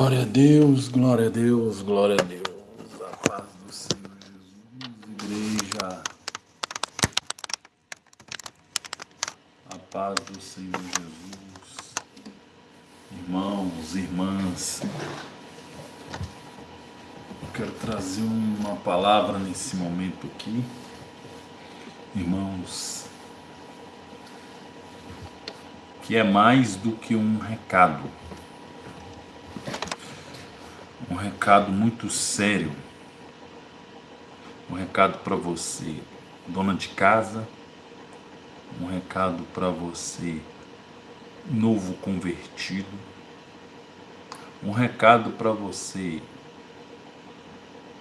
Glória a Deus, glória a Deus, glória a Deus. A paz do Senhor Jesus, igreja. A paz do Senhor Jesus. Irmãos, irmãs. Eu quero trazer uma palavra nesse momento aqui. Irmãos, que é mais do que um recado um recado muito sério, um recado para você, dona de casa, um recado para você, novo convertido, um recado para você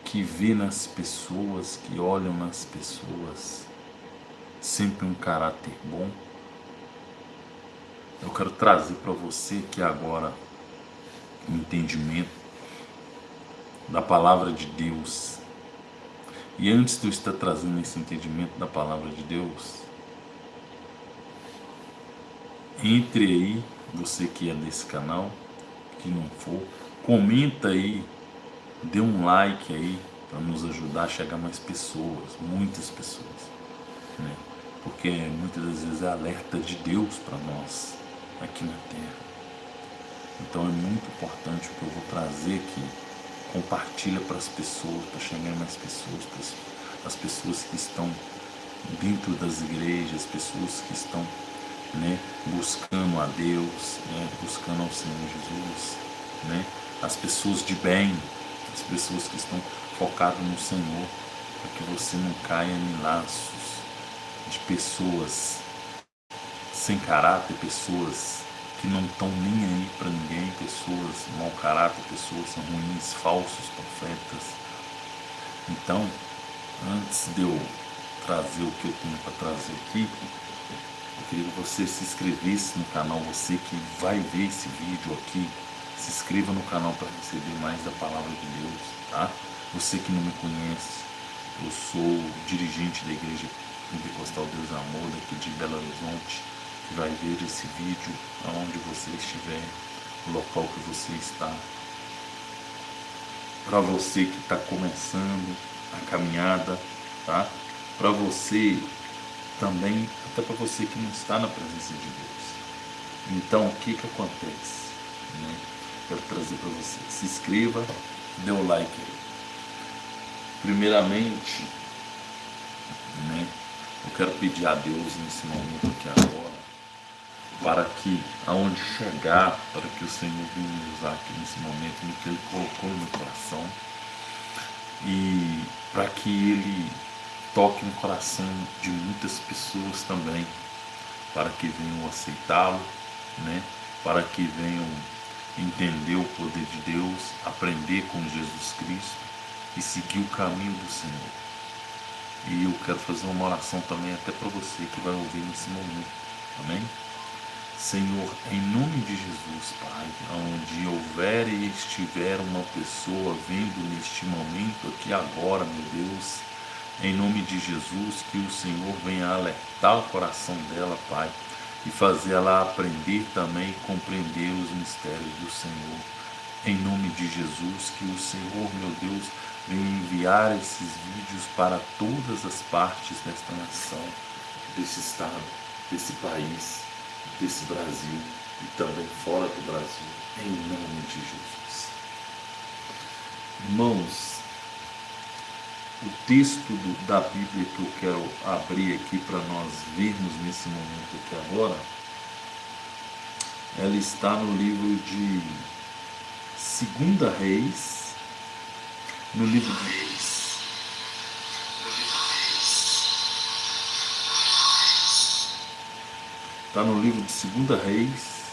que vê nas pessoas, que olham nas pessoas sempre um caráter bom. Eu quero trazer para você que agora entendimento da palavra de Deus. E antes de eu estar trazendo esse entendimento da palavra de Deus, entre aí, você que é desse canal, que não for, comenta aí, dê um like aí, para nos ajudar a chegar mais pessoas, muitas pessoas. Né? Porque muitas das vezes é alerta de Deus para nós aqui na Terra. Então é muito importante o que eu vou trazer aqui compartilha para as pessoas, para chegar mais pessoas, para as pessoas que estão dentro das igrejas, pessoas que estão né, buscando a Deus, né, buscando ao Senhor Jesus, né, as pessoas de bem, as pessoas que estão focadas no Senhor, para que você não caia em laços de pessoas sem caráter, pessoas que não estão nem aí para ninguém, pessoas mau caráter, pessoas ruins, falsos profetas. Então, antes de eu trazer o que eu tenho para trazer aqui, eu queria que você se inscrevesse no canal, você que vai ver esse vídeo aqui, se inscreva no canal para receber mais da palavra de Deus, tá? Você que não me conhece, eu sou dirigente da Igreja Pentecostal Deus Amor, daqui de Belo Horizonte, vai ver esse vídeo aonde você estiver, o local que você está. Para você que está começando a caminhada, tá? Para você também, até para você que não está na presença de Deus. Então, o que que acontece? Né? Quero trazer para você. Se inscreva, dê o like aí. Primeiramente, né? Eu quero pedir a Deus nesse momento aqui agora para que aonde chegar, para que o Senhor venha usar aqui nesse momento no que Ele colocou no meu coração e para que Ele toque no coração de muitas pessoas também, para que venham aceitá-lo, né? para que venham entender o poder de Deus, aprender com Jesus Cristo e seguir o caminho do Senhor. E eu quero fazer uma oração também até para você que vai ouvir nesse momento. Amém? Senhor, em nome de Jesus, Pai, onde houver e estiver uma pessoa vendo neste momento aqui agora, meu Deus, em nome de Jesus, que o Senhor venha alertar o coração dela, Pai, e fazer ela aprender também e compreender os mistérios do Senhor. Em nome de Jesus, que o Senhor, meu Deus, venha enviar esses vídeos para todas as partes desta nação, desse estado, desse país desse Brasil e também fora do Brasil, em nome de Jesus. Irmãos, o texto do, da Bíblia que eu quero abrir aqui para nós vermos nesse momento aqui agora, ela está no livro de Segunda Reis, no livro de Está no livro de Segunda Reis.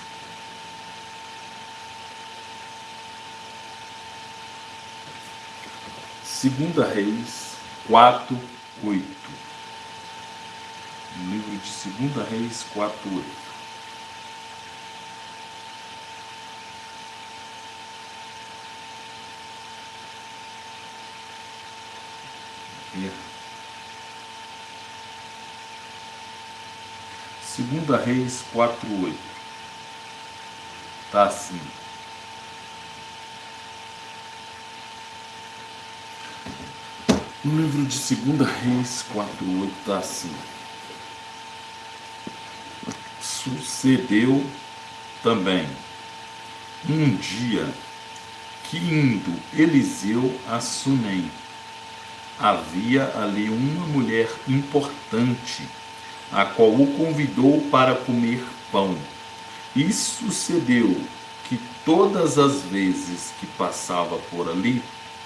Segunda Reis 4, 8. No livro de Segunda Reis 4, 8. Yeah. 2 Reis 4.8. Tá assim. No livro de 2 Reis 4.8 tá assim. Sucedeu também um dia que indo Eliseu a Sunem, havia ali uma mulher importante a qual o convidou para comer pão. E sucedeu que todas as vezes que passava por ali,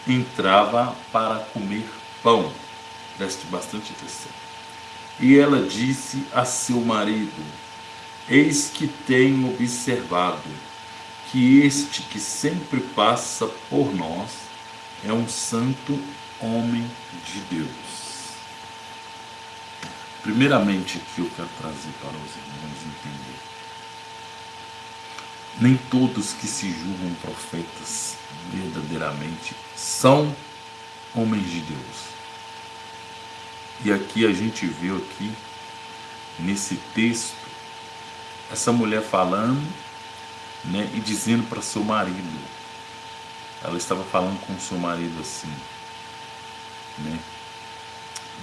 entrava para comer pão. Preste bastante atenção. E ela disse a seu marido: Eis que tenho observado que este que sempre passa por nós é um santo homem de Deus. Primeiramente, aqui eu quero trazer para os irmãos entender. Nem todos que se julgam profetas verdadeiramente são homens de Deus. E aqui a gente vê aqui nesse texto essa mulher falando, né, e dizendo para seu marido. Ela estava falando com seu marido assim, né?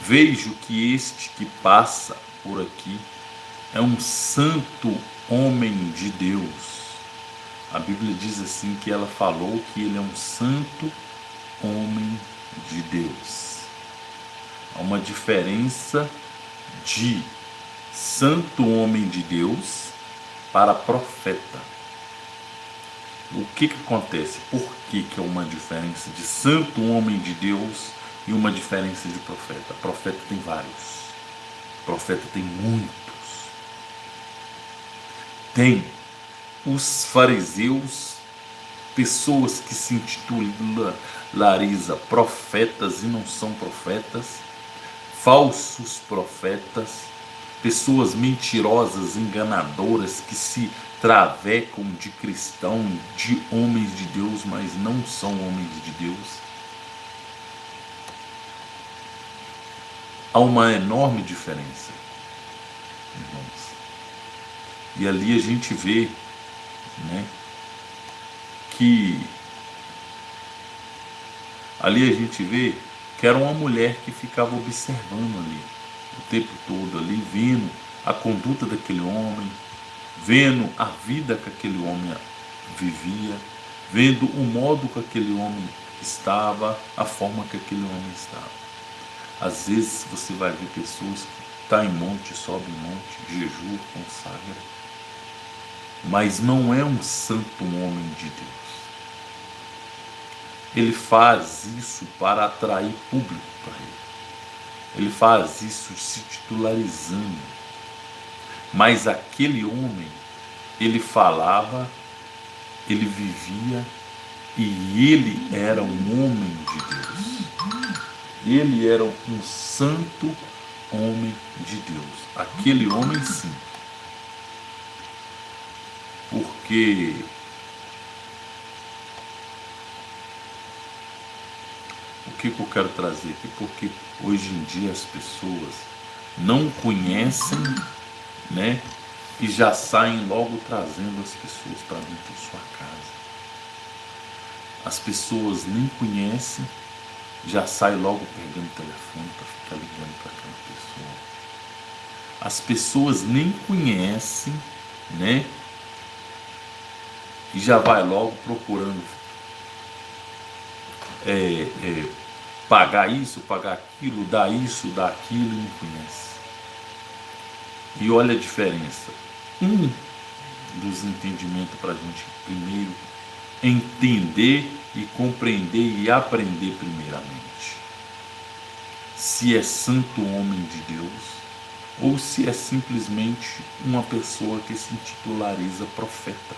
Vejo que este que passa por aqui é um santo homem de Deus. A Bíblia diz assim que ela falou que ele é um santo homem de Deus. Há uma diferença de santo homem de Deus para profeta. O que, que acontece? Por que, que é uma diferença de santo homem de Deus e uma diferença de profeta. Profeta tem vários. Profeta tem muitos. Tem os fariseus, pessoas que se intitulam Larisa profetas e não são profetas, falsos profetas, pessoas mentirosas, enganadoras que se travecam de cristão, de homens de Deus, mas não são homens de Deus há uma enorme diferença, irmãos. E ali a gente vê, né, que ali a gente vê que era uma mulher que ficava observando ali o tempo todo ali, vendo a conduta daquele homem, vendo a vida que aquele homem vivia, vendo o modo que aquele homem estava, a forma que aquele homem estava. Às vezes você vai ver pessoas que estão tá em monte, sobe em monte, jejum, consagra, mas não é um santo homem de Deus. Ele faz isso para atrair público para ele. Ele faz isso se titularizando. Mas aquele homem, ele falava, ele vivia e ele era um homem de Deus. Ele era um santo homem de Deus. Aquele homem sim. Porque o que, que eu quero trazer aqui? Porque hoje em dia as pessoas não conhecem, né? E já saem logo trazendo as pessoas para dentro de sua casa. As pessoas nem conhecem já sai logo pegando o telefone para ficar ligando para aquela pessoa. As pessoas nem conhecem, né? E já vai logo procurando é, é, pagar isso, pagar aquilo, dar isso, dar aquilo e não conhece. E olha a diferença. Um dos entendimentos para a gente primeiro entender e compreender e aprender primeiramente. Se é santo homem de Deus ou se é simplesmente uma pessoa que se titulariza profeta,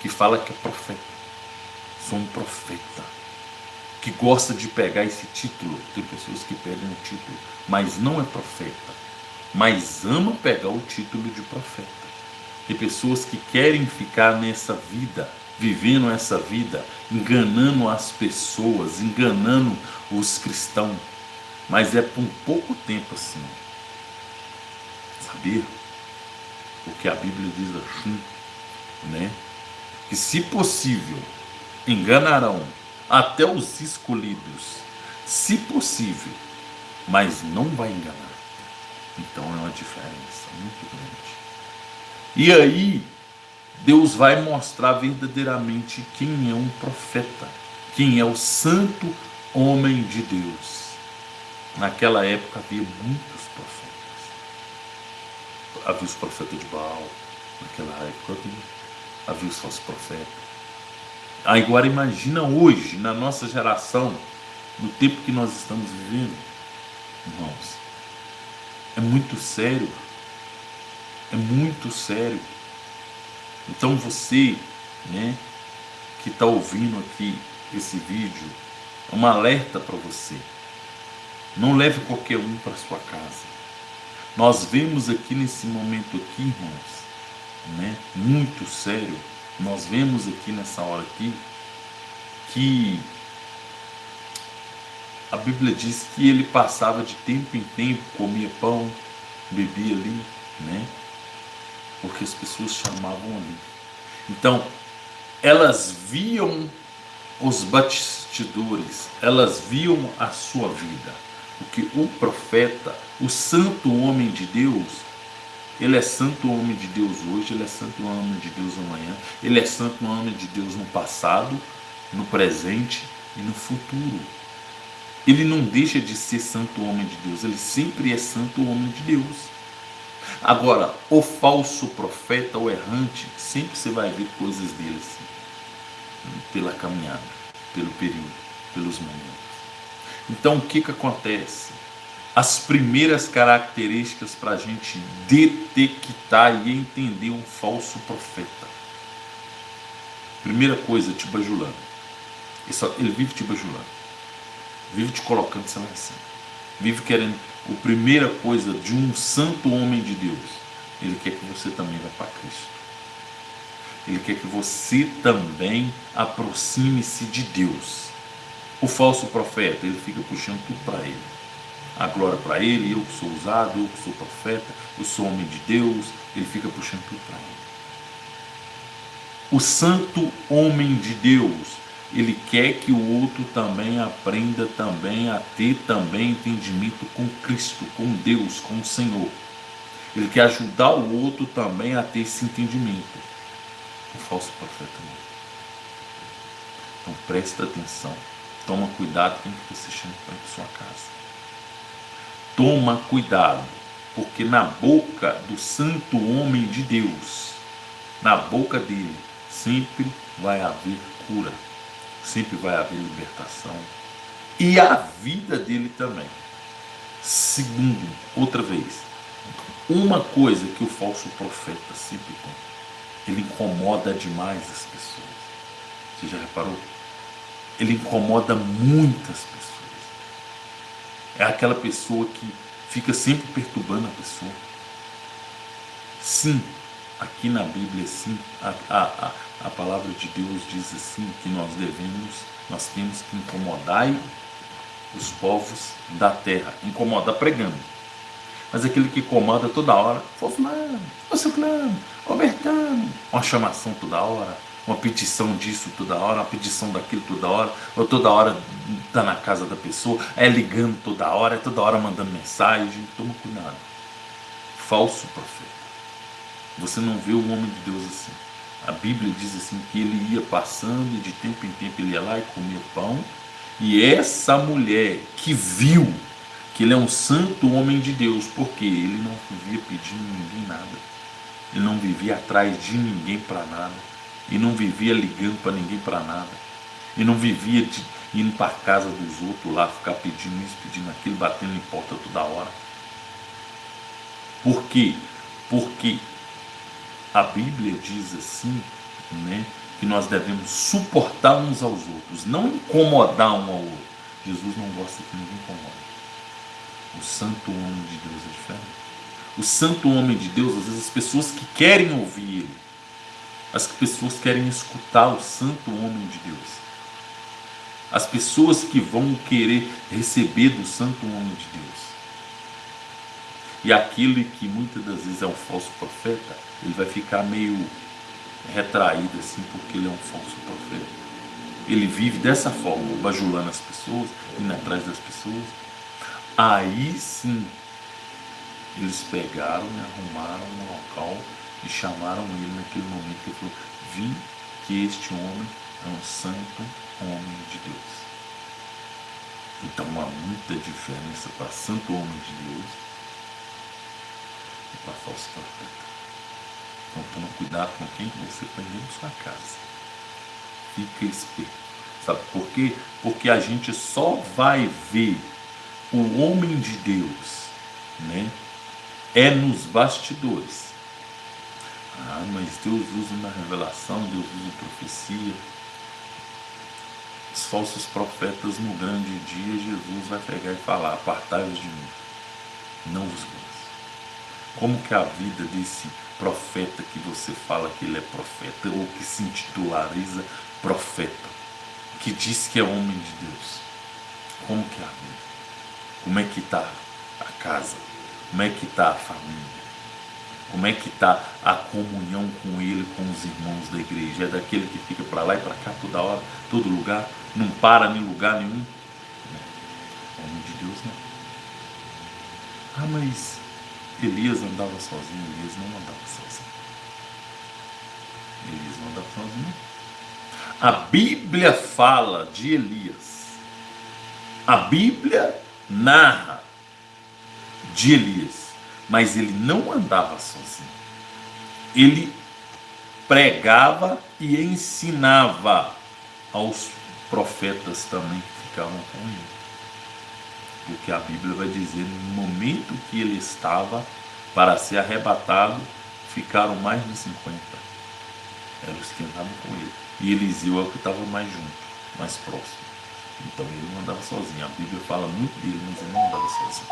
que fala que é profeta. Sou um profeta. Que gosta de pegar esse título. Tem pessoas que pegam o título, mas não é profeta. Mas ama pegar o título de profeta. Tem pessoas que querem ficar nessa vida vivendo essa vida, enganando as pessoas, enganando os cristãos. Mas é por um pouco tempo assim. Saber o que a Bíblia diz assim, né? Que se possível, enganarão até os escolhidos, se possível, mas não vai enganar. Então é uma diferença muito grande. E aí, Deus vai mostrar verdadeiramente quem é um profeta, quem é o santo homem de Deus. Naquela época havia muitos profetas. Havia os profetas de Baal, naquela época havia, havia os falsos profetas. Agora imagina hoje, na nossa geração, no tempo que nós estamos vivendo, irmãos, é muito sério. É muito sério. Então você, né, que está ouvindo aqui esse vídeo, é um alerta para você. Não leve qualquer um para sua casa. Nós vemos aqui nesse momento aqui, irmãos, né, muito sério. Nós vemos aqui nessa hora aqui que a Bíblia diz que ele passava de tempo em tempo, comia pão, bebia ali, né? Porque as pessoas chamavam ali. Então, elas viam os batistidores, elas viam a sua vida. Porque o profeta, o santo homem de Deus, ele é santo homem de Deus hoje, ele é santo homem de Deus amanhã, ele é santo homem de Deus no passado, no presente e no futuro. Ele não deixa de ser santo homem de Deus, ele sempre é santo homem de Deus. Agora, o falso profeta, o errante, sempre você vai ver coisas dele assim, pela caminhada, pelo período, pelos momentos. Então, o que, que acontece? As primeiras características para a gente detectar e entender um falso profeta. Primeira coisa, te bajulando. Ele vive te bajulando vive te colocando sem assim. Vive querendo. A primeira coisa de um santo homem de Deus, ele quer que você também vá para Cristo. Ele quer que você também aproxime-se de Deus. O falso profeta, ele fica puxando tudo para ele. A glória para ele, eu que sou usado, eu que sou profeta, eu sou homem de Deus, ele fica puxando tudo para ele. O santo homem de Deus, ele quer que o outro também aprenda também a ter também entendimento com Cristo, com Deus, com o Senhor. Ele quer ajudar o outro também a ter esse entendimento. O falso profeta não. Então presta atenção. Toma cuidado com o que você chama para sua casa. Toma cuidado, porque na boca do santo homem de Deus, na boca dele, sempre vai haver cura sempre vai haver libertação. E a vida dele também. Segundo, outra vez, uma coisa que o falso profeta sempre tem, ele incomoda demais as pessoas. Você já reparou? Ele incomoda muitas pessoas. É aquela pessoa que fica sempre perturbando a pessoa. Sim, aqui na Bíblia, sim, a, a, a, a palavra de Deus diz assim que nós devemos, nós temos que incomodar os povos da terra, incomodar pregando. Mas aquele que incomoda toda hora, ô fulano, ô ciclano, ô bertano, uma chamação toda hora, uma petição disso toda hora, uma petição daquilo toda hora, ou toda hora tá na casa da pessoa, é ligando toda hora, é toda hora mandando mensagem, toma cuidado. Falso profeta. Você não vê o homem de Deus assim. A Bíblia diz assim que ele ia passando e de tempo em tempo ele ia lá e comia pão. E essa mulher que viu que ele é um santo homem de Deus, porque ele não vivia pedindo ninguém nada. Ele não vivia atrás de ninguém para nada. E não vivia ligando para ninguém para nada. E não vivia de, indo para casa dos outros lá, ficar pedindo isso, pedindo aquilo, batendo em porta toda hora. Por quê? Porque a Bíblia diz assim, né, que nós devemos suportar uns aos outros, não incomodar um ao outro. Jesus não gosta que ninguém incomode. O santo homem de Deus é diferente. O santo homem de Deus, às vezes as pessoas que querem ouvir ele, as pessoas querem escutar o santo homem de Deus. As pessoas que vão querer receber do santo homem de Deus. E aquele que muitas das vezes é um falso profeta, ele vai ficar meio retraído assim, porque ele é um falso profeta. ele vive dessa forma, bajulando as pessoas, indo atrás das pessoas. Aí sim, eles pegaram e arrumaram um local e chamaram ele naquele momento que ele falou, vim que este homem é um santo homem de Deus. Então há muita diferença para santo homem de Deus e para falso profeta. Então toma cuidado com quem você põe dentro da sua casa. Fica esperto. Sabe por quê? Porque a gente só vai ver o homem de Deus, né? É nos bastidores. Ah, mas Deus usa na revelação, Deus usa profecia. Os falsos profetas no grande dia, Jesus vai pegar e falar, apartai-vos de mim, não vos conheço. Como que a vida desse profeta que você fala que ele é profeta, ou que se intitulariza profeta, que diz que é homem de Deus, como que é a vida? Como é que está a casa? Como é que está a família? Como é que está a comunhão com ele, com os irmãos da igreja? É daquele que fica para lá e para cá toda hora, todo lugar, não para em lugar nenhum? Não. Homem de Deus não. Ah, mas Elias andava sozinho, Elias não andava sozinho. Elias não andava sozinho. A Bíblia fala de Elias. A Bíblia narra de Elias, mas ele não andava sozinho. Ele pregava e ensinava aos profetas também que ficavam com ele. Porque a Bíblia vai dizer, no momento que ele estava para ser arrebatado, ficaram mais de 50. Eram os que andavam com ele. E Eliseu é o que estava mais junto, mais próximo. Então ele não andava sozinho. A Bíblia fala muito dele, mas ele não andava sozinho.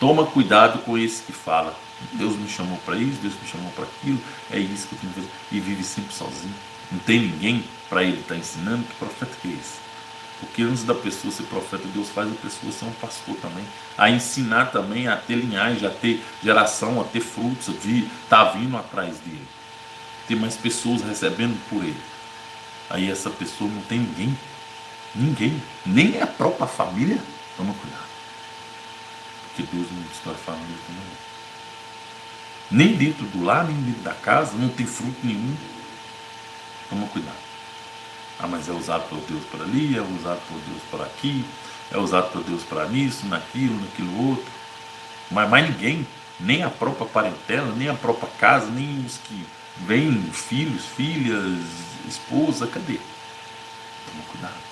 Toma cuidado com esse que fala. Deus me chamou para isso, Deus me chamou para aquilo, é isso que eu tenho que fazer. E vive sempre sozinho. Não tem ninguém para ele estar tá ensinando. Que profeta que é esse? Porque antes da pessoa ser profeta, Deus faz a pessoa ser um pastor também. A ensinar também, a ter linhagem, a ter geração, a ter frutos, a vir, tá vindo atrás dele. Ter mais pessoas recebendo por ele. Aí essa pessoa não tem ninguém Ninguém, nem a própria família, toma cuidado. Porque Deus não destrói família também. Nem dentro do lar, nem dentro da casa, não tem fruto nenhum. Toma cuidado. Ah, mas é usado por Deus para ali, é usado por Deus para aqui, é usado por Deus para nisso, naquilo, naquilo outro. Mas mais ninguém, nem a própria parentela, nem a própria casa, nem os que vêm, filhos, filhas, esposa, cadê? Toma cuidado.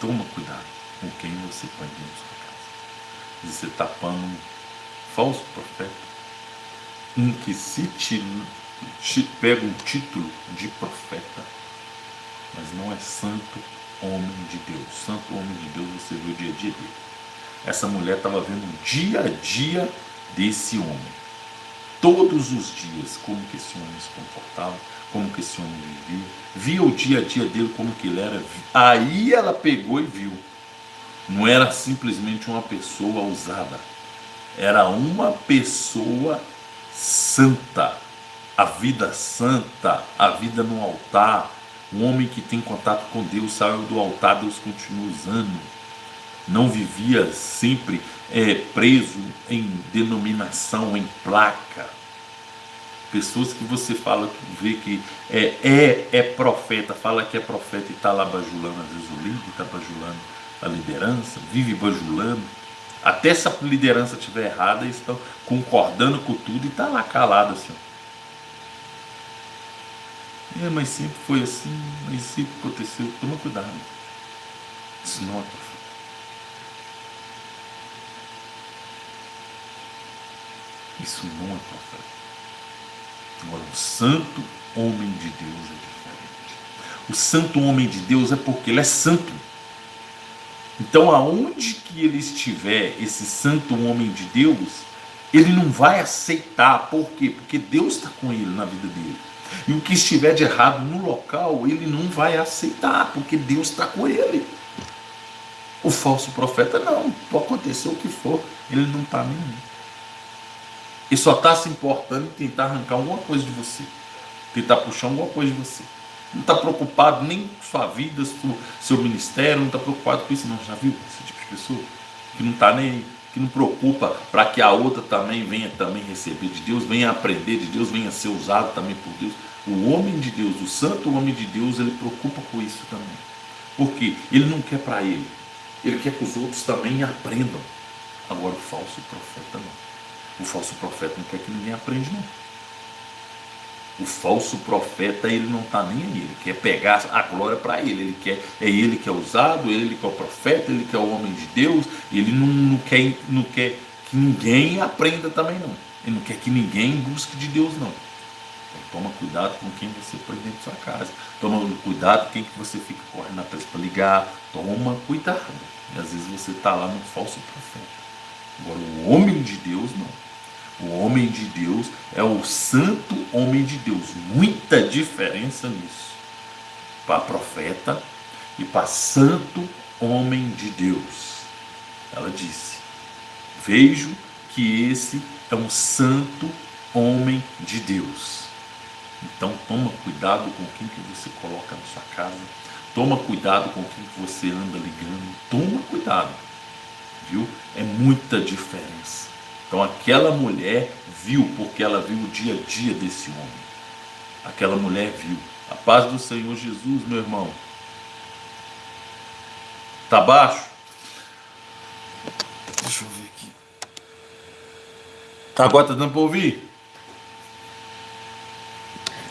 Toma cuidado com quem você põe dentro da sua casa. Você está pondo um falso profeta, um que se te, te pega um título de profeta, mas não é santo homem de Deus. Santo homem de Deus você vê o dia a dia dele. Essa mulher estava vendo o dia a dia desse homem. Todos os dias, como que esse homem se comportava, como que esse homem vivia, via o dia a dia dele como que ele era. Aí ela pegou e viu. Não era simplesmente uma pessoa usada, era uma pessoa santa, a vida santa, a vida no altar, um homem que tem contato com Deus, saiu do altar, Deus continua usando. Não vivia sempre é, preso em denominação, em placa Pessoas que você fala, que vê que é, é, é profeta, fala que é profeta e está lá bajulando, às vezes o líder está bajulando a liderança, vive bajulando. Até se a liderança estiver errada, eles estão concordando com tudo e está lá calado assim. É, mas sempre foi assim, mas sempre aconteceu. Toma cuidado. Profeta. Isso não é profeta. Agora, o santo homem de Deus é diferente. O santo homem de Deus é porque ele é santo. Então, aonde que ele estiver, esse santo homem de Deus, ele não vai aceitar. Por quê? Porque Deus está com ele na vida dele. E o que estiver de errado no local, ele não vai aceitar, porque Deus está com ele. O falso profeta não, pode acontecer o que for, ele não está nem e só está se importando em tentar arrancar alguma coisa de você. Tentar puxar alguma coisa de você. Não está preocupado nem com sua vida, seu ministério, não está preocupado com isso, não. Já viu esse tipo de pessoa? Que não está nem que não preocupa para que a outra também venha também receber de Deus, venha aprender de Deus, venha ser usado também por Deus. O homem de Deus, o santo homem de Deus, ele preocupa com isso também. Porque ele não quer para ele, ele quer que os outros também aprendam. Agora o falso profeta não. O falso profeta não quer que ninguém aprenda não. O falso profeta, ele não está nem aí, ele quer pegar a glória para ele, ele quer, é ele que é usado, ele que é o profeta, ele que é o homem de Deus, ele não, não, quer, não quer que ninguém aprenda também não, ele não quer que ninguém busque de Deus não. Então, toma cuidado com quem você põe dentro da sua casa, toma cuidado com quem que você fica correndo atrás para ligar, toma cuidado, e às vezes você está lá no falso profeta. Agora o homem de Deus não. O homem de Deus é o santo homem de Deus. Muita diferença nisso. Para profeta e para santo homem de Deus. Ela disse: Vejo que esse é um santo homem de Deus. Então toma cuidado com quem que você coloca na sua casa. Toma cuidado com quem que você anda ligando. Toma cuidado. Viu? É muita diferença. Então aquela mulher viu, porque ela viu o dia a dia desse homem. Aquela mulher viu. A paz do Senhor Jesus, meu irmão. Tá baixo? Deixa eu ver aqui. Tá, agora tá dando para ouvir?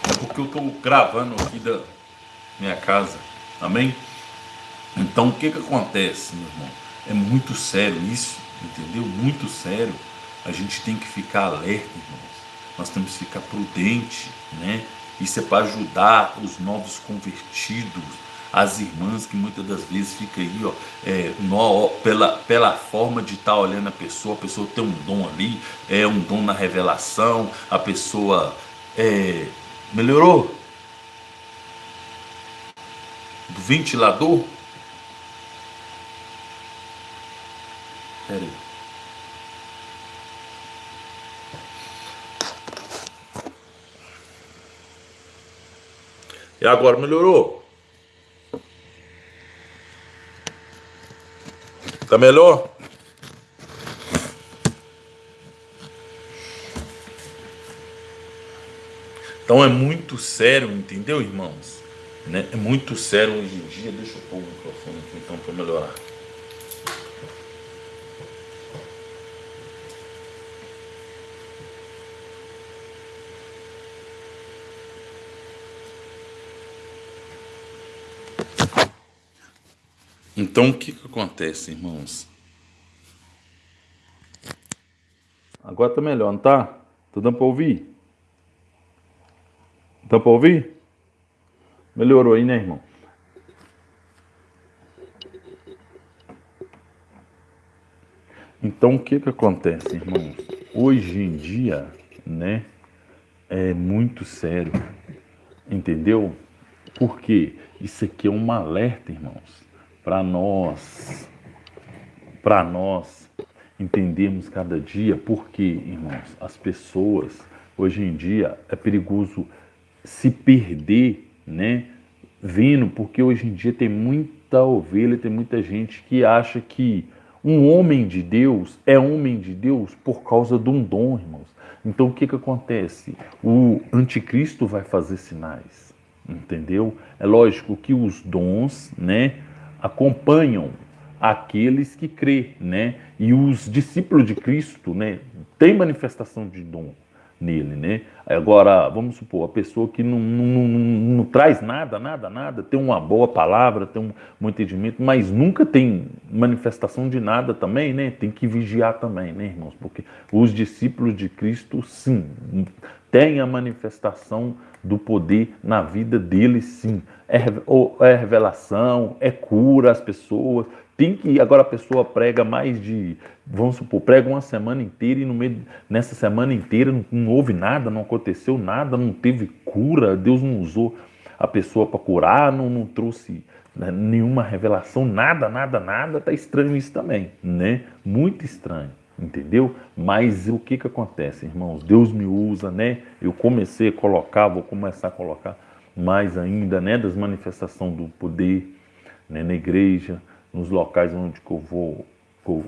É porque eu estou gravando aqui da minha casa. Amém? Então o que que acontece, meu irmão? É muito sério isso, entendeu? Muito sério a gente tem que ficar alerta, irmãos. Nós temos que ficar prudente, né? Isso é para ajudar os novos convertidos, as irmãs que muitas das vezes fica aí, ó, é, no, pela, pela forma de estar tá olhando a pessoa, a pessoa tem um dom ali, é um dom na revelação, a pessoa é, melhorou do ventilador. Peraí. E agora melhorou? Tá melhor? Então é muito sério, entendeu, irmãos? Né? É muito sério hoje em dia. Deixa eu pôr o microfone aqui então para melhorar. Então o que, que acontece, irmãos? Agora tá melhor, não tá? Tá dando para ouvir? Dá para ouvir? Melhorou aí, né, irmão? Então o que que acontece, irmãos? Hoje em dia, né, é muito sério, entendeu? Porque isso aqui é um alerta, irmãos para nós, para nós entendermos cada dia, porque, irmãos, as pessoas hoje em dia é perigoso se perder, né? Vendo, porque hoje em dia tem muita ovelha, tem muita gente que acha que um homem de Deus é homem de Deus por causa de um dom, irmãos. Então o que que acontece? O anticristo vai fazer sinais, entendeu? É lógico que os dons, né? Acompanham aqueles que crê, né? E os discípulos de Cristo, né, tem manifestação de dom nele, né? Agora, vamos supor, a pessoa que não, não, não, não, traz nada, nada, nada, tem uma boa palavra, tem um, um entendimento, mas nunca tem manifestação de nada também, né? Tem que vigiar também, né, irmãos? Porque os discípulos de Cristo, sim, têm a manifestação do poder na vida deles, sim. É, é revelação, é cura as pessoas. Tem que agora a pessoa prega mais de, vamos supor, prega uma semana inteira e no meio nessa semana inteira não, não houve nada, não aconteceu nada, não teve cura, Deus não usou a pessoa para curar, não, não trouxe né, nenhuma revelação, nada, nada, nada. Tá estranho isso também, né? Muito estranho entendeu? Mas o que que acontece, irmãos? Deus me usa, né? Eu comecei a colocar, vou começar a colocar mais ainda, né, das manifestações do poder né, na igreja, nos locais onde que eu vou, que eu,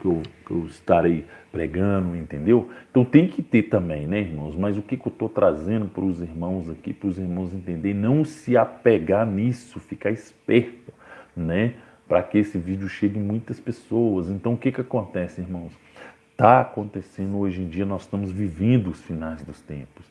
que eu, que eu estarei pregando, entendeu? Então tem que ter também, né, irmãos? Mas o que, que eu estou trazendo para os irmãos aqui, para os irmãos entenderem, não se apegar nisso, ficar esperto, né? Para que esse vídeo chegue em muitas pessoas. Então o que, que acontece, irmãos? Está acontecendo hoje em dia, nós estamos vivendo os finais dos tempos.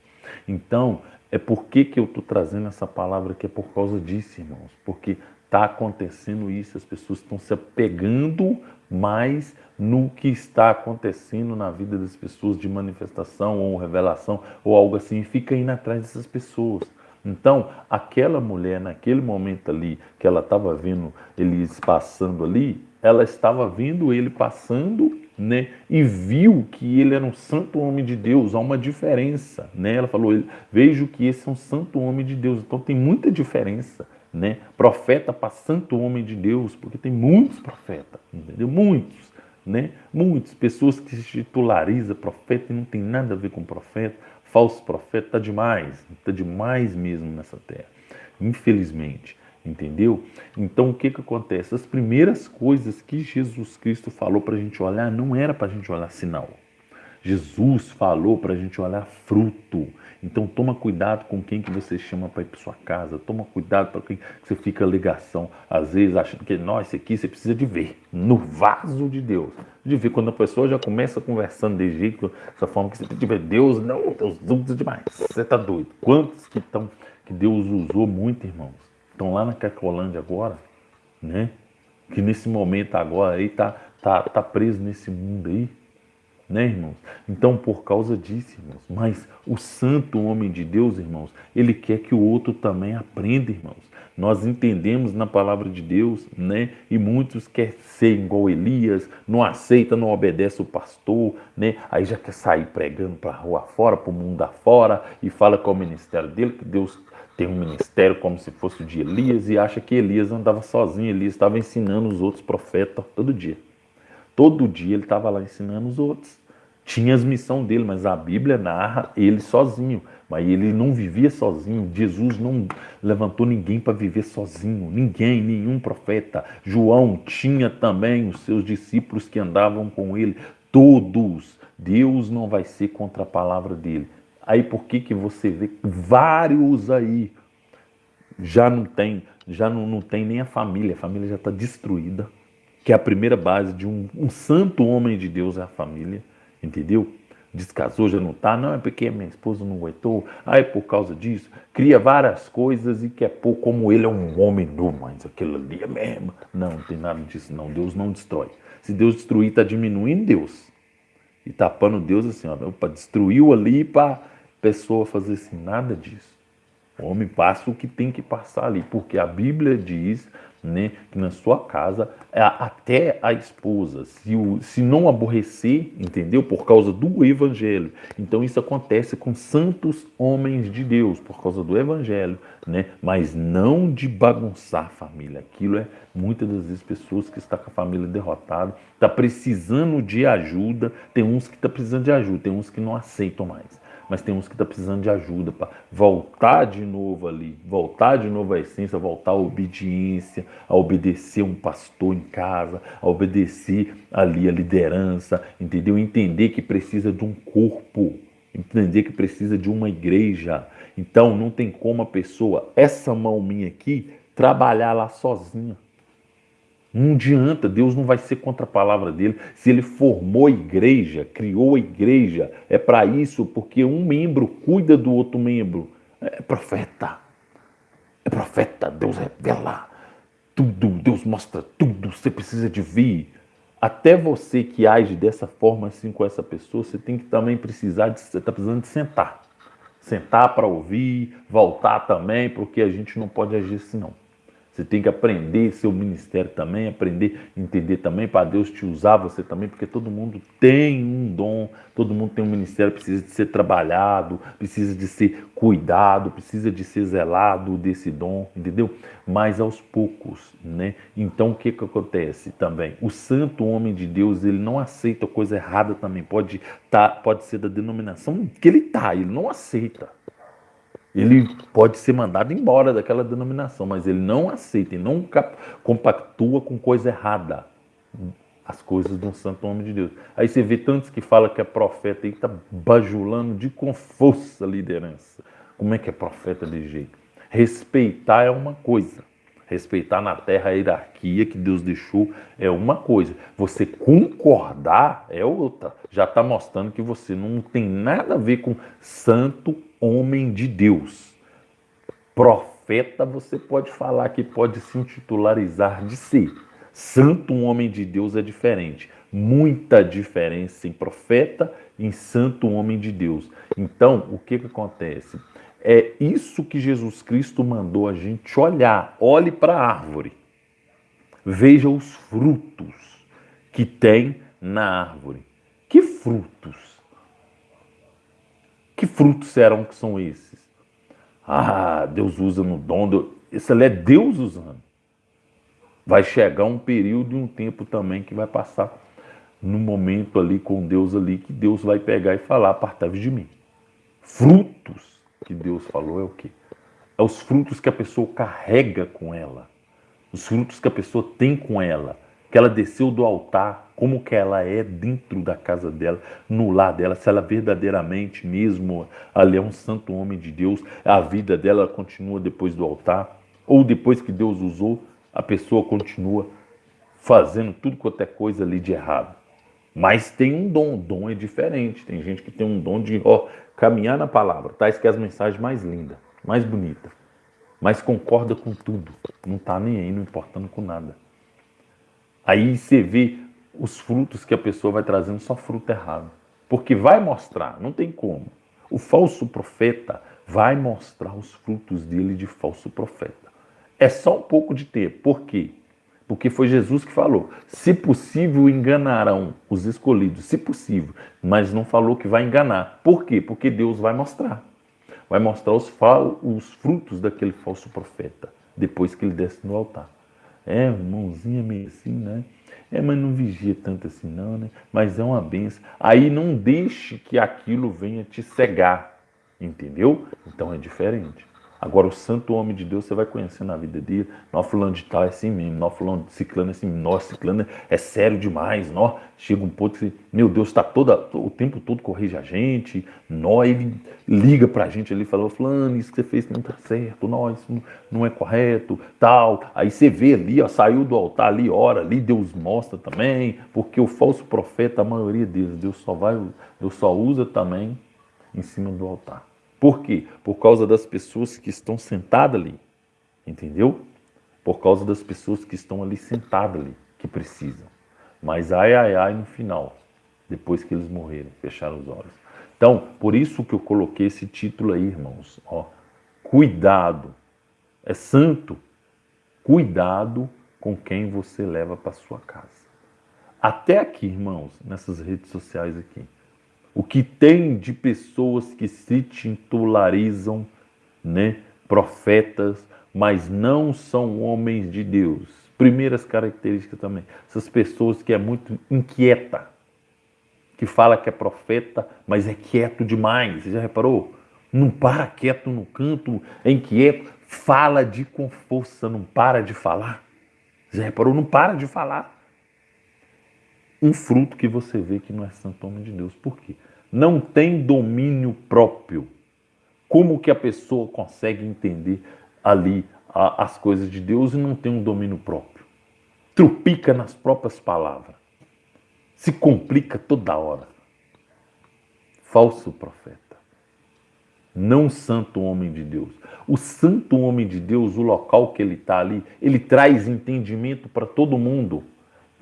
Então, é por que, que eu estou trazendo essa palavra aqui? É por causa disso, irmãos. Porque está acontecendo isso, as pessoas estão se apegando mais no que está acontecendo na vida das pessoas de manifestação ou revelação ou algo assim, e fica indo atrás dessas pessoas. Então, aquela mulher, naquele momento ali, que ela estava vendo ele passando ali, ela estava vendo ele passando, né? E viu que ele era um santo homem de Deus, há uma diferença, né? Ela falou, vejo que esse é um santo homem de Deus. Então tem muita diferença, né? Profeta para santo homem de Deus, porque tem muitos profetas, entendeu? Muitos, né? Muitas pessoas que se titularizam profeta e não tem nada a ver com profeta falso profeta está demais, está demais mesmo nessa terra, infelizmente, entendeu? Então o que, que acontece? As primeiras coisas que Jesus Cristo falou para a gente olhar não era para a gente olhar sinal. Jesus falou para a gente olhar fruto. Então toma cuidado com quem que você chama para ir para sua casa, toma cuidado para quem que você fica ligação, às vezes achando que nós esse aqui você precisa de ver no vaso de Deus, de ver quando a pessoa já começa conversando de jeito, dessa forma que você tem que ver Deus, não, Deus usa demais, você tá doido. Quantos que estão que Deus usou muito, irmãos, estão lá na Cacolândia agora, né? Que nesse momento agora aí tá tá tá preso nesse mundo aí né, irmãos? Então, por causa disso, irmãos, mas o santo homem de Deus, irmãos, ele quer que o outro também aprenda, irmãos. Nós entendemos na palavra de Deus, né? E muitos querem ser igual Elias, não aceita, não obedece o pastor, né? Aí já quer sair pregando para a rua fora, para o mundo afora, e fala é o ministério dele, que Deus tem um ministério como se fosse o de Elias, e acha que Elias andava sozinho, Elias estava ensinando os outros profetas todo dia. Todo dia ele estava lá ensinando os outros. Tinha as missão dele, mas a Bíblia narra ele sozinho. Mas ele não vivia sozinho. Jesus não levantou ninguém para viver sozinho. Ninguém, nenhum profeta. João tinha também os seus discípulos que andavam com ele. Todos. Deus não vai ser contra a palavra dele. Aí por que, que você vê vários aí já não tem, já não, não tem nem a família, a família já está destruída que é a primeira base de um, um santo homem de Deus é a família, entendeu? Descasou, já não está, não é porque minha esposa não aguentou, ah, é por causa disso. Cria várias coisas e quer pôr como ele é um homem nu, mas aquilo ali é mesmo. Não, não tem nada disso, não. Deus não destrói. Se Deus destruir, está diminuindo Deus. E tapando Deus assim, ó, para destruiu ali para pessoa fazer assim, nada disso. O homem passa o que tem que passar ali, porque a Bíblia diz né, que na sua casa, até a esposa, se, o, se não aborrecer, entendeu? Por causa do evangelho. Então isso acontece com santos homens de Deus, por causa do evangelho, né? Mas não de bagunçar a família. Aquilo é muitas das vezes pessoas que estão com a família derrotada, está precisando de ajuda, tem uns que estão tá precisando de ajuda, tem uns que não aceitam mais mas tem uns que estão tá precisando de ajuda para voltar de novo ali, voltar de novo à essência, voltar à obediência, a obedecer um pastor em casa, a obedecer ali a liderança, entendeu? Entender que precisa de um corpo, entender que precisa de uma igreja. Então não tem como a pessoa, essa mão minha aqui, trabalhar lá sozinha. Não adianta, Deus não vai ser contra a palavra dele. Se ele formou a igreja, criou a igreja, é para isso, porque um membro cuida do outro membro. É profeta. É profeta, Deus revela tudo, Deus mostra tudo, você precisa de vir. Até você que age dessa forma assim com essa pessoa, você tem que também precisar de, você está precisando de sentar. Sentar para ouvir, voltar também, porque a gente não pode agir assim não. Você tem que aprender seu ministério também, aprender, entender também para Deus te usar você também, porque todo mundo tem um dom, todo mundo tem um ministério, precisa de ser trabalhado, precisa de ser cuidado, precisa de ser zelado desse dom, entendeu? Mas aos poucos, né? Então o que que acontece também? O santo homem de Deus, ele não aceita coisa errada também, pode tá, pode ser da denominação que ele tá, ele não aceita. Ele pode ser mandado embora daquela denominação, mas ele não aceita e não compactua com coisa errada. As coisas de um santo homem de Deus. Aí você vê tantos que falam que é profeta e está bajulando de com força a liderança. Como é que é profeta de jeito? Respeitar é uma coisa. Respeitar na terra a hierarquia que Deus deixou é uma coisa. Você concordar é outra. Já está mostrando que você não tem nada a ver com santo homem de Deus. Profeta, você pode falar que pode se intitularizar de si. Santo, homem de Deus, é diferente. Muita diferença em profeta e em santo, homem de Deus. Então, o que, que acontece? É isso que Jesus Cristo mandou a gente olhar. Olhe para a árvore. Veja os frutos que tem na árvore. Que frutos? Que frutos serão que são esses? Ah, Deus usa no dom. Isso ali é Deus usando. Vai chegar um período e um tempo também que vai passar no momento ali com Deus ali, que Deus vai pegar e falar, apartai de mim. Frutos que Deus falou é o quê? É os frutos que a pessoa carrega com ela. Os frutos que a pessoa tem com ela que ela desceu do altar, como que ela é dentro da casa dela, no lar dela, se ela verdadeiramente mesmo ali é um santo homem de Deus, a vida dela continua depois do altar, ou depois que Deus usou, a pessoa continua fazendo tudo quanto é coisa ali de errado. Mas tem um dom, dom é diferente. Tem gente que tem um dom de ó, caminhar na palavra, tá? que as mensagens mais lindas, mais bonitas, mas concorda com tudo, não está nem aí, não importando com nada. Aí você vê os frutos que a pessoa vai trazendo, só fruto errado. Porque vai mostrar, não tem como. O falso profeta vai mostrar os frutos dele de falso profeta. É só um pouco de tempo. Por quê? Porque foi Jesus que falou: se possível, enganarão os escolhidos, se possível, mas não falou que vai enganar. Por quê? Porque Deus vai mostrar. Vai mostrar os, os frutos daquele falso profeta, depois que ele desce no altar. É, mãozinha meio assim, né? É, mas não vigia tanto assim não, né? Mas é uma benção. Aí não deixe que aquilo venha te cegar, entendeu? Então é diferente. Agora, o santo homem de Deus, você vai conhecer na vida dele. Nós fulano de tal é assim mesmo, nós fulano de ciclano é assim, nós ciclano é sério demais, nós chega um ponto que, meu Deus, está o tempo todo corrige a gente, nós, ele liga pra gente ali e fala, fulano, isso que você fez não está certo, nós, isso não é correto, tal. Aí você vê ali, ó, saiu do altar ali, ora ali, Deus mostra também, porque o falso profeta, a maioria deles, Deus só vai, Deus só usa também em cima do altar. Por quê? Por causa das pessoas que estão sentadas ali. Entendeu? Por causa das pessoas que estão ali sentadas ali, que precisam. Mas ai, ai, ai no final, depois que eles morrerem, fecharam os olhos. Então, por isso que eu coloquei esse título aí, irmãos. Ó, cuidado. É santo. Cuidado com quem você leva para sua casa. Até aqui, irmãos, nessas redes sociais aqui o que tem de pessoas que se titularizam, né, profetas, mas não são homens de Deus. Primeiras características também, essas pessoas que é muito inquieta, que fala que é profeta, mas é quieto demais. Você já reparou? Não para quieto no canto, é inquieto, fala de com força, não para de falar. Já reparou? Não para de falar um fruto que você vê que não é santo homem de Deus. Por quê? Não tem domínio próprio. Como que a pessoa consegue entender ali a, as coisas de Deus e não tem um domínio próprio? Trupica nas próprias palavras. Se complica toda hora. Falso profeta. Não santo homem de Deus. O santo homem de Deus, o local que ele está ali, ele traz entendimento para todo mundo.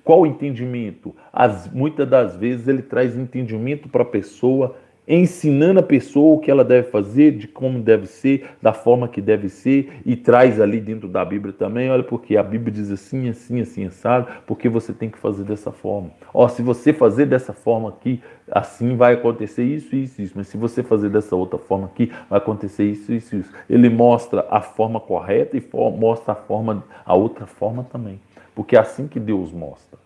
Qual o entendimento? As, muitas das vezes ele traz entendimento para a pessoa, ensinando a pessoa o que ela deve fazer, de como deve ser, da forma que deve ser, e traz ali dentro da Bíblia também, olha, porque a Bíblia diz assim, assim, assim, assado, porque você tem que fazer dessa forma. Ó, se você fazer dessa forma aqui, assim vai acontecer isso, isso, isso, mas se você fazer dessa outra forma aqui, vai acontecer isso, isso, isso. Ele mostra a forma correta e mostra a forma, a outra forma também porque é assim que Deus mostra.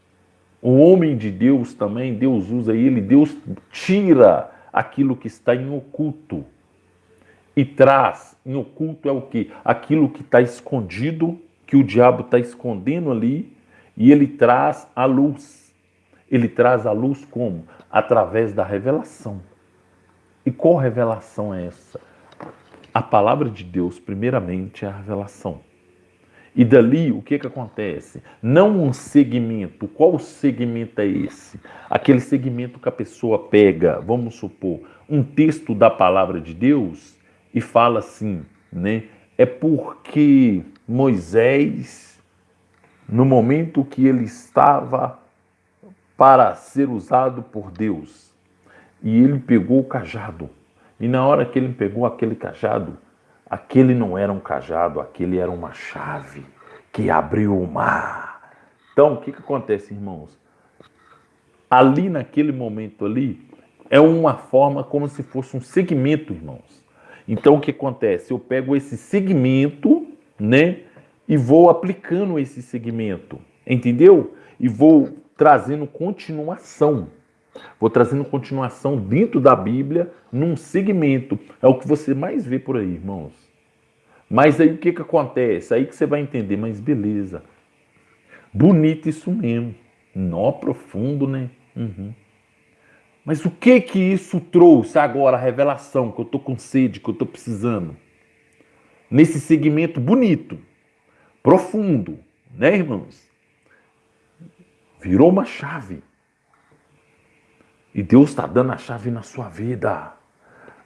O homem de Deus também, Deus usa ele, Deus tira aquilo que está em oculto. e traz em oculto é o que? Aquilo que está escondido, que o diabo está escondendo ali, e ele traz a luz. Ele traz a luz como? Através da revelação. E qual revelação é essa? A palavra de Deus, primeiramente, é a revelação. E dali, o que, que acontece? Não um segmento. Qual segmento é esse? Aquele segmento que a pessoa pega, vamos supor, um texto da palavra de Deus e fala assim, né? É porque Moisés, no momento que ele estava para ser usado por Deus, e ele pegou o cajado, e na hora que ele pegou aquele cajado, Aquele não era um cajado, aquele era uma chave que abriu o mar. Então, o que, que acontece, irmãos? Ali, naquele momento ali, é uma forma como se fosse um segmento, irmãos. Então, o que acontece? Eu pego esse segmento, né? E vou aplicando esse segmento, entendeu? E vou trazendo continuação. Vou trazendo continuação dentro da Bíblia, num segmento. É o que você mais vê por aí, irmãos. Mas aí o que, que acontece? Aí que você vai entender, mas beleza. Bonito isso mesmo. Nó profundo, né? Uhum. Mas o que que isso trouxe agora, a revelação, que eu tô com sede, que eu tô precisando? Nesse segmento bonito, profundo, né, irmãos? Virou uma chave. E Deus está dando a chave na sua vida.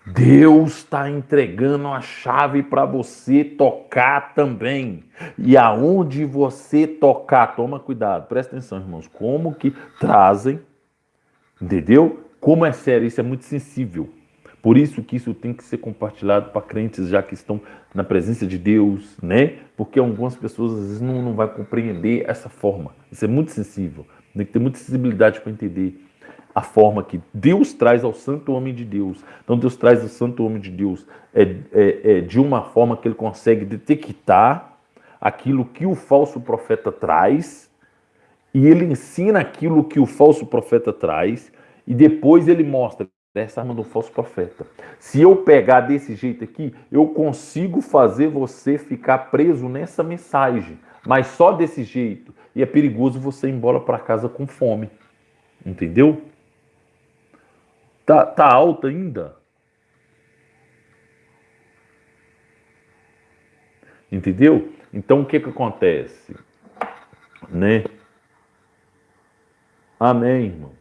Deus está entregando a chave para você tocar também. E aonde você tocar, toma cuidado, presta atenção, irmãos. Como que trazem, entendeu? Como é sério, isso é muito sensível. Por isso que isso tem que ser compartilhado para crentes já que estão na presença de Deus, né? Porque algumas pessoas às vezes não, não vai compreender essa forma. Isso é muito sensível. Tem que ter muita sensibilidade para entender a forma que Deus traz ao santo homem de Deus. Então Deus traz ao santo homem de Deus é, é, é, de uma forma que ele consegue detectar aquilo que o falso profeta traz e ele ensina aquilo que o falso profeta traz e depois ele mostra essa arma do falso profeta. Se eu pegar desse jeito aqui, eu consigo fazer você ficar preso nessa mensagem, mas só desse jeito. E é perigoso você ir embora para casa com fome. Entendeu? Tá, tá alta ainda? Entendeu? Então o que que acontece? Né? Amém, irmão.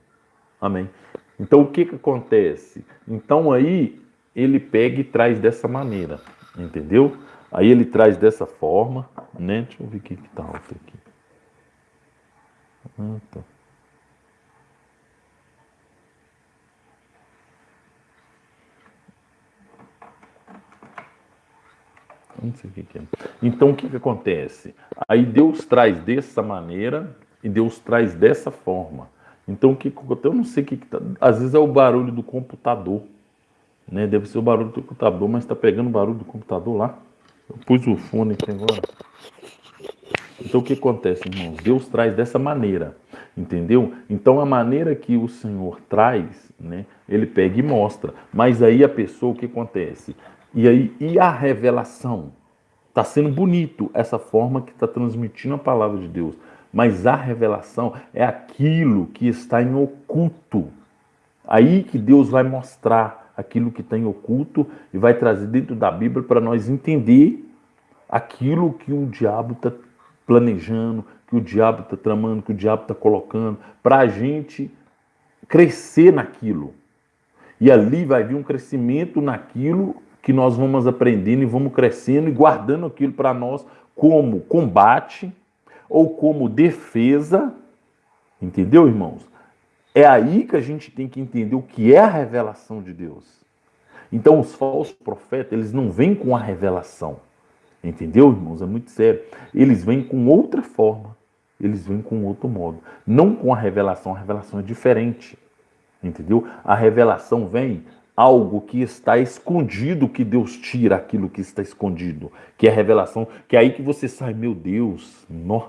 Amém. Então o que que acontece? Então aí ele pega e traz dessa maneira, entendeu? Aí ele traz dessa forma, né? Deixa eu ver o que que tá alto aqui. Ah, tá. Não sei o que, que é. Então o que, que acontece? Aí Deus traz dessa maneira e Deus traz dessa forma. Então o que eu não sei o que, que tá, às vezes é o barulho do computador, né? Deve ser o barulho do computador, mas está pegando o barulho do computador lá. Eu pus o fone aqui agora. Então o que acontece, irmãos? Deus traz dessa maneira, entendeu? Então a maneira que o Senhor traz, né? Ele pega e mostra. Mas aí a pessoa, o que acontece? E aí, e a revelação? Está sendo bonito essa forma que está transmitindo a palavra de Deus. Mas a revelação é aquilo que está em oculto. Aí que Deus vai mostrar aquilo que está em oculto e vai trazer dentro da Bíblia para nós entender aquilo que o diabo está planejando, que o diabo está tramando, que o diabo está colocando, para a gente crescer naquilo. E ali vai vir um crescimento naquilo que nós vamos aprendendo e vamos crescendo e guardando aquilo para nós como combate ou como defesa. Entendeu, irmãos? É aí que a gente tem que entender o que é a revelação de Deus. Então, os falsos profetas, eles não vêm com a revelação. Entendeu, irmãos? É muito sério. Eles vêm com outra forma. Eles vêm com outro modo. Não com a revelação. A revelação é diferente. Entendeu? A revelação vem algo que está escondido, que Deus tira aquilo que está escondido, que é revelação, que é aí que você sai, meu Deus, nó,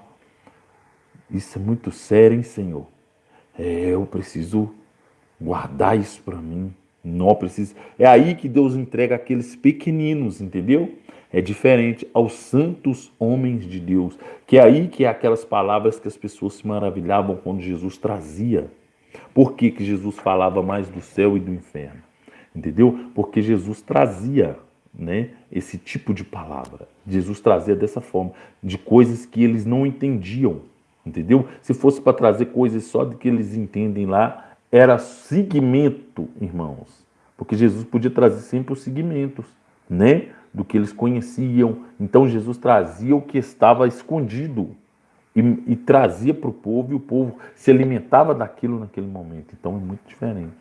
isso é muito sério, hein, Senhor? É, eu preciso guardar isso para mim. Não precisa. É aí que Deus entrega aqueles pequeninos, entendeu? É diferente aos santos homens de Deus, que é aí que é aquelas palavras que as pessoas se maravilhavam quando Jesus trazia. Por que, que Jesus falava mais do céu e do inferno? Entendeu? Porque Jesus trazia né, esse tipo de palavra. Jesus trazia dessa forma, de coisas que eles não entendiam. Entendeu? Se fosse para trazer coisas só de que eles entendem lá, era segmento, irmãos. Porque Jesus podia trazer sempre os segmentos, né? Do que eles conheciam. Então Jesus trazia o que estava escondido e, e trazia para o povo, e o povo se alimentava daquilo naquele momento. Então é muito diferente,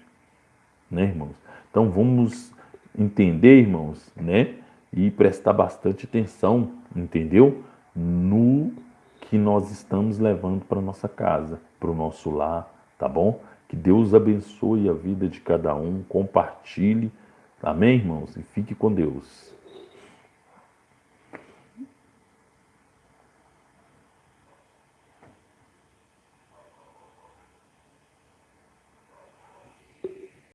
né, irmãos? Então vamos entender, irmãos, né? E prestar bastante atenção, entendeu? No que nós estamos levando para nossa casa, para o nosso lar, tá bom? Que Deus abençoe a vida de cada um, compartilhe. Amém, irmãos? E fique com Deus.